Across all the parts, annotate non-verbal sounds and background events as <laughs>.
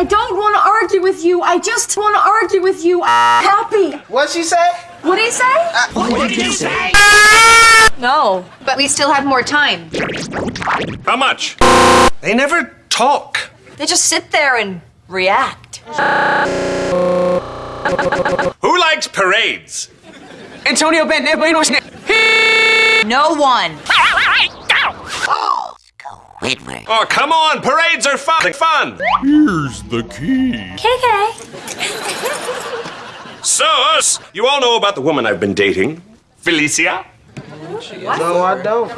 I don't want to argue with you. I just want to argue with you. Happy. What'd she say? What did he say? Uh, what did you say? No, but we still have more time. How much? They never talk. They just sit there and react. Who likes parades? Antonio Ben, No one. Squidward. Oh, come on, parades are fun. Fun. Here's the key. KK. Sus, you all know about the woman I've been dating, Felicia. No, I don't.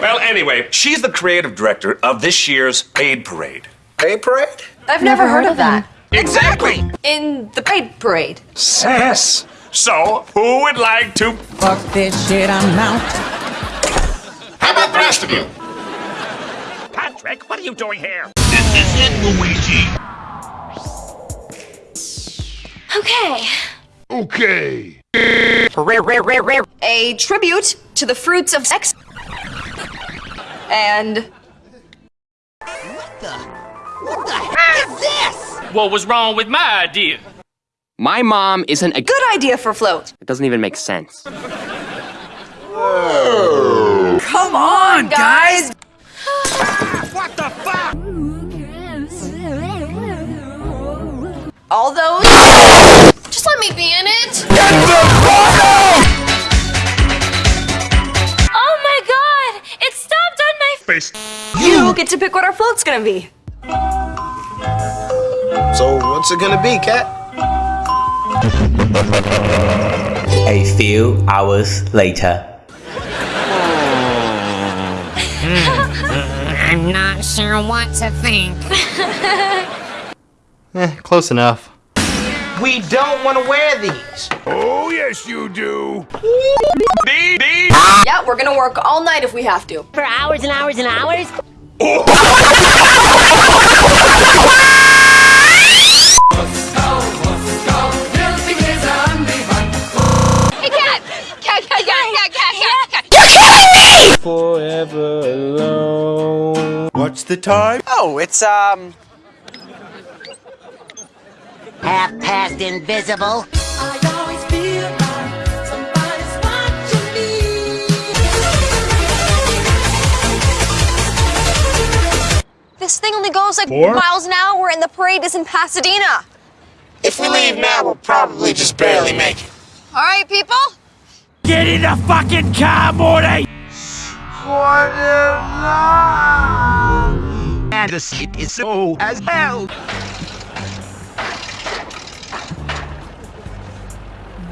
Well, anyway, she's the creative director of this year's Paid Parade. Hey, parade? I've never, heard of that. Exactly. In the paid parade. Sass. So, who would like to? Fuck this shit, I'm out. How about the rest of you? Patrick, what are you doing here? This is it, Luigi. Okay. Okay. Rare, rare, rare, rare. A tribute to the fruits of sex. And What the... What the heck is this? What was wrong with my idea? My mom isn't a. good idea for float. It doesn't even make sense. Whoa. Come on, guys. All those. Just let me be in it. Oh my god! It stopped on my Face. You get to pick what our float's gonna be. So what's it gonna be, Cat? A few hours later. <laughs> I'm not sure what to think. <laughs> Eh, close enough. We don't want to wear these. Oh, yes, you do. Dee, dee. Yeah, we're gonna work all night if we have to. For hours and hours and hours? Forever alone. What's the time? Oh, it's, um... Half past invisible. This thing only goes like Four? miles an hour, and the parade is in Pasadena. If we leave now, we'll probably just barely make it. All right, people. Get in the fucking car, Morty! And the seat is so as hell.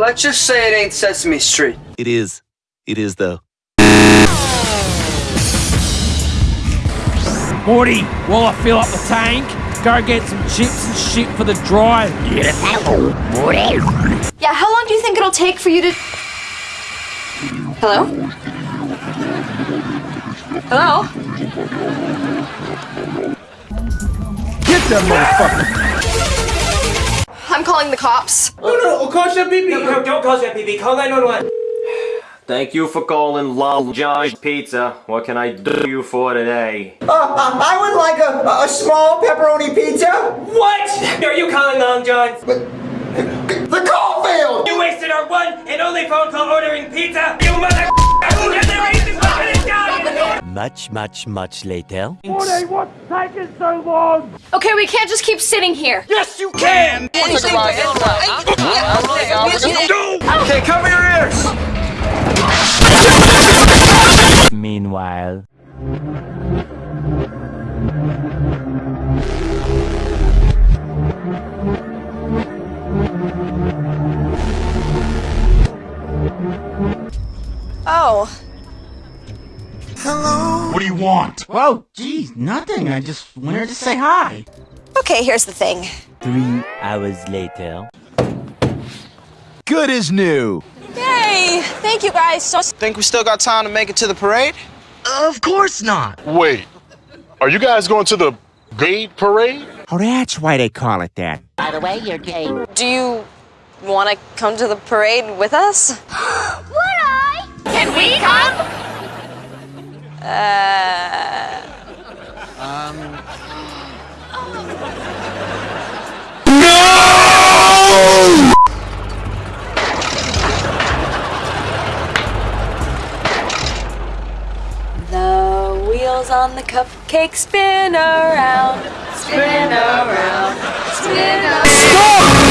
Let's just say it ain't Sesame Street. It is. It is though. Morty, while I fill up the tank, go get some chips and shit for the drive. Yeah, Yeah. how long do you think it'll take for you to. Hello? Hello? Get that motherfucker. I'm calling the cops. No, no, no, call that BB. No, don't call that BB. Call 911. Thank you for calling Lol John's Pizza. What can I do you for today? Uh, I would like a, a small pepperoni pizza. What? Are you calling Long John's? The call failed. You wasted our one and only phone call ordering pizza. You mother. <laughs> Who did the racist fucking Italian? Much, much, much later. Morty, what's taking so long? Okay, we can't just keep sitting here. Yes, you can. Okay, cover your ears. Meanwhile. Want? Whoa, geez, nothing. I just wanted to say hi. Okay. Okay, here's the thing. Three hours later. Good as new. Yay! Thank you guys so Think we still got time to make it to the parade? Of course not. Wait, are you guys going to the gay parade? Oh, that's why they call it that. By the way, you're gay. Do you want to come to the parade with us? <gasps> Would I? Can we come? Uh. On the cupcake spin around, spin around, spin around. Stop